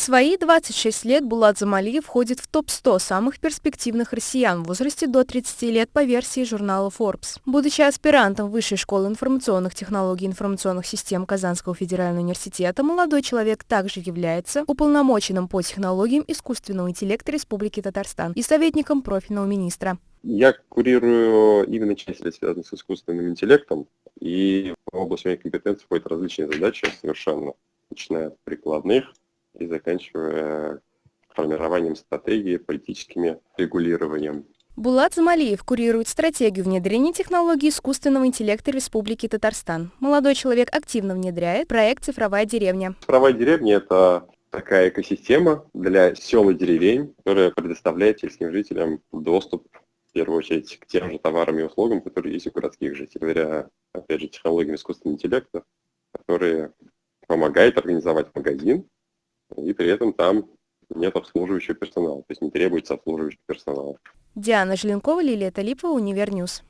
В свои 26 лет Булат Замалиев входит в топ-100 самых перспективных россиян в возрасте до 30 лет по версии журнала Forbes. Будучи аспирантом Высшей школы информационных технологий и информационных систем Казанского федерального университета, молодой человек также является уполномоченным по технологиям искусственного интеллекта Республики Татарстан и советником профильного министра. Я курирую именно часть, связанную с искусственным интеллектом, и область моей компетенции входят различные задачи совершенно, начиная от прикладных, и заканчивая формированием стратегии, политическими регулированием. Булат Замалиев курирует стратегию внедрения технологий искусственного интеллекта Республики Татарстан. Молодой человек активно внедряет проект «Цифровая деревня». «Цифровая деревня» — это такая экосистема для сел и деревень, которая предоставляет сельским жителям доступ, в первую очередь, к тем же товарам и услугам, которые есть у городских жителей, говоря, опять же, технологиями искусственного интеллекта, которые помогают организовать магазин, и при этом там нет обслуживающего персонала, то есть не требуется обслуживающий персонал. Диана Желенкова, Лилия Талипова, Универньюз.